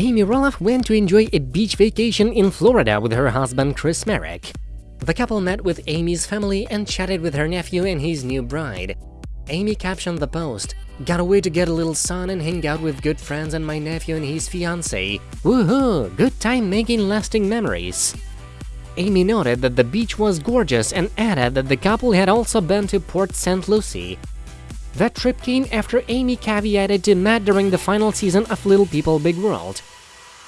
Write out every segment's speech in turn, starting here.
Amy Roloff went to enjoy a beach vacation in Florida with her husband Chris Marek. The couple met with Amy's family and chatted with her nephew and his new bride. Amy captioned the post, Got away to get a little sun and hang out with good friends and my nephew and his fiancée. Woohoo! Good time making lasting memories. Amy noted that the beach was gorgeous and added that the couple had also been to Port St. Lucie. That trip came after Amy caveated to Matt during the final season of Little People Big World.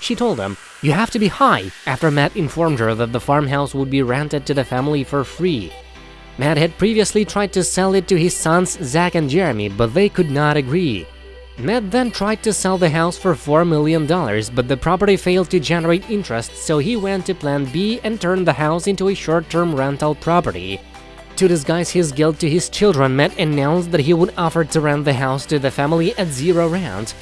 She told him, you have to be high, after Matt informed her that the farmhouse would be rented to the family for free. Matt had previously tried to sell it to his sons Zach and Jeremy, but they could not agree. Matt then tried to sell the house for $4 million, but the property failed to generate interest, so he went to Plan B and turned the house into a short-term rental property. To disguise his guilt to his children, Matt announced that he would offer to rent the house to the family at zero rent.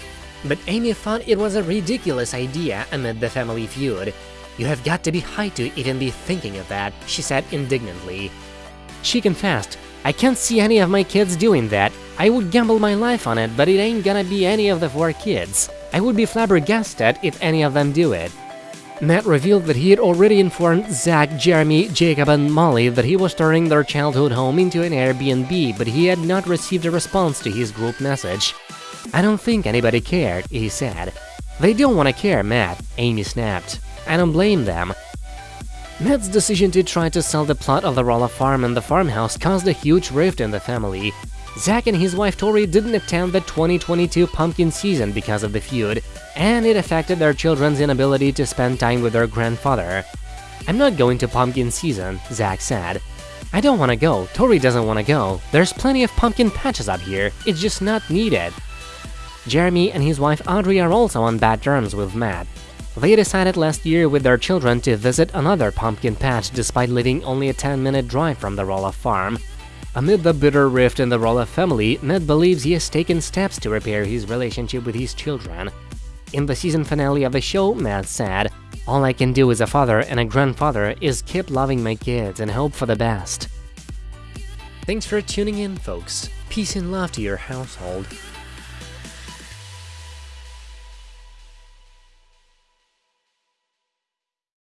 But Amy thought it was a ridiculous idea amid the family feud. You have got to be high to even be thinking of that, she said indignantly. She confessed, I can't see any of my kids doing that. I would gamble my life on it, but it ain't gonna be any of the four kids. I would be flabbergasted if any of them do it. Matt revealed that he had already informed Zach, Jeremy, Jacob and Molly that he was turning their childhood home into an Airbnb, but he had not received a response to his group message. I don't think anybody cared, he said. They don't want to care, Matt, Amy snapped. I don't blame them. Matt's decision to try to sell the plot of the Roloff farm and the farmhouse caused a huge rift in the family. Zach and his wife Tori didn't attend the 2022 pumpkin season because of the feud, and it affected their children's inability to spend time with their grandfather. I'm not going to pumpkin season, Zach said. I don't want to go, Tori doesn't want to go, there's plenty of pumpkin patches up here, it's just not needed. Jeremy and his wife Audrey are also on bad terms with Matt. They decided last year with their children to visit another pumpkin patch despite living only a 10-minute drive from the Roloff farm. Amid the bitter rift in the Roloff family, Matt believes he has taken steps to repair his relationship with his children. In the season finale of the show, Matt said, All I can do as a father and a grandfather is keep loving my kids and hope for the best. Thanks for tuning in, folks. Peace and love to your household.